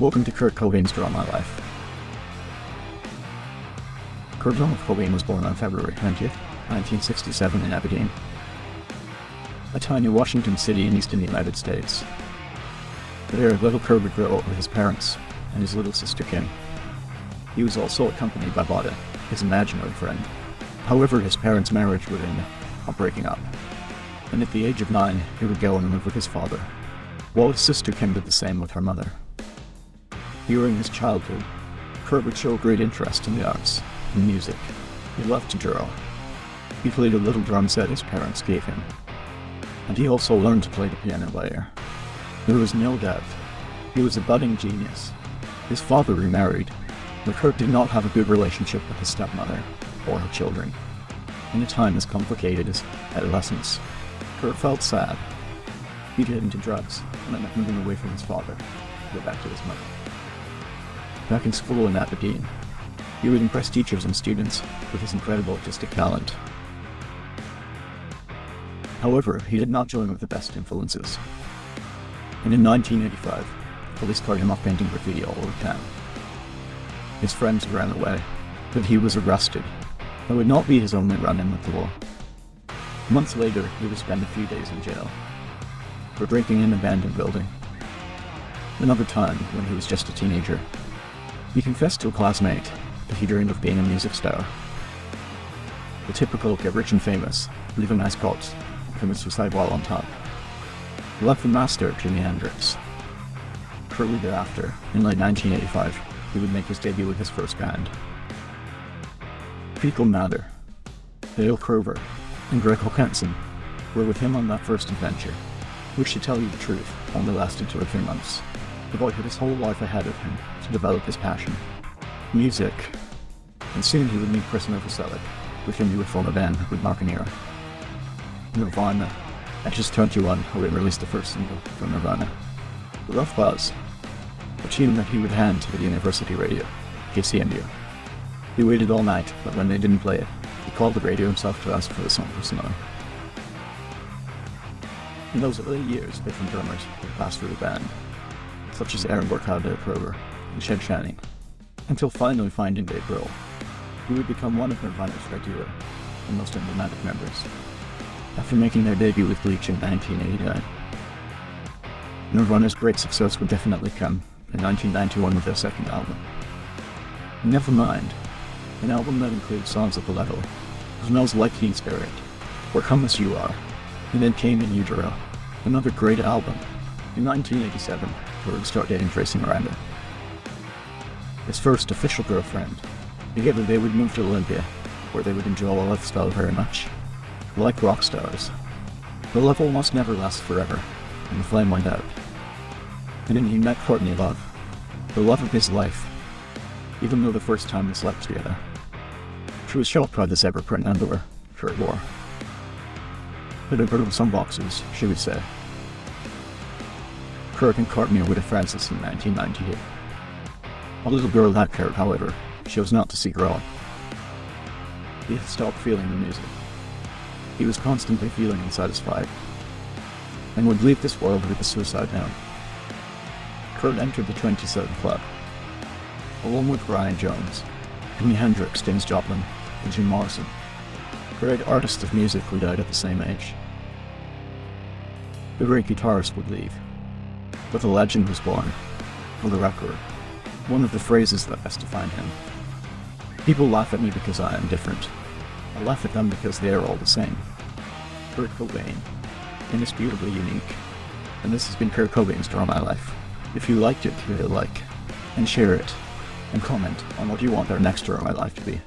Welcome to Kurt Cobain's Draw My Life. Kurt Donald Cobain was born on February 20th, 1967 in Aberdeen, a tiny Washington city in eastern United States. There, little Kurt would grow up with his parents and his little sister Kim. He was also accompanied by Boddah, his imaginary friend. However, his parents' marriage would end up breaking up, and at the age of nine, he would go and live with his father, while his sister Kim did the same with her mother. During his childhood, Kurt would show great interest in the arts and music. He loved to draw. He played a little drum set his parents gave him, and he also learned to play the piano later. There was no doubt he was a budding genius. His father remarried, but Kurt did not have a good relationship with his stepmother or her children. In a time as complicated as adolescence, Kurt felt sad. He'd get into drugs and ended up moving away from his father to go back to his mother. Back in school in Aberdeen, he would impress teachers and students with his incredible artistic talent. However, he did not join with the best influences. And in 1985, police caught him off painting graffiti all over town. His friends ran away, but he was arrested. That would not be his only run-in with the law. Months later, he would spend a few days in jail for drinking in an abandoned building. Another time, when he was just a teenager, he confessed to a classmate that he dreamed of being a music star. The typical get rich and famous, leave a nice coat, commit suicide while on top. He left the master, Jimi Hendrix. Shortly thereafter, in late 1985, he would make his debut with his first band. Fecal Matter, Dale Crover, and Greg Hokanson were with him on that first adventure, which to tell you the truth, only lasted two or three months. The boy had his whole life ahead of him to develop his passion. Music. And soon he would meet Chris Novoselic, with whom he would form a band with Mark Nira. Nirvana. At just 21, Hogan released the first single from Nirvana. The Love Buzz, a tune that he would hand to the university radio, KCMU. He waited all night, but when they didn't play it, he called the radio himself to ask for the song for personally. In those early years, different drummers would pass through the band, such as Aaron Burckhard Crover and Chad Channing, until finally finding Dave Grohl, who would become one of Nirvana's regular and most emblematic members, after making their debut with Bleach in 1989. Nirvana's great success would definitely come in 1991 with their second album. Nevermind, an album that includes songs at the level, smells like Teen Spirit, or Come As You Are, and then came In Utero, another great album. In 1987, Would start dating Tracy Marander. His first official girlfriend. Together they would move to Olympia, where they would enjoy a lifestyle very much. Like rock stars. The love almost never lasts forever, and the flame went out. And then he met Courtney Love, the love of his life, even though the first time they slept together. She was shocked by this ever print underwear Kurt wore. But I put on some boxes, she would say. Kurt and Courtney were Francis in 1998. A little girl that cared, however, was not to see grow up. He had stopped feeling the music. He was constantly feeling unsatisfied, and would leave this world with a suicide note. Kurt entered the 27 Club, along with Brian Jones, Jimi Hendrix, Janis Joplin, and Jim Morrison, great artists of music who died at the same age. The great guitarist would leave, but a legend was born. For the record, one of the phrases that best defined him. People laugh at me because I am different. I laugh at them because they are all the same. Kurt Cobain, indisputably unique. And this has been Kurt Cobain's Draw My Life. If you liked it, hit a like, and share it, and comment on what you want our next Draw My Life to be.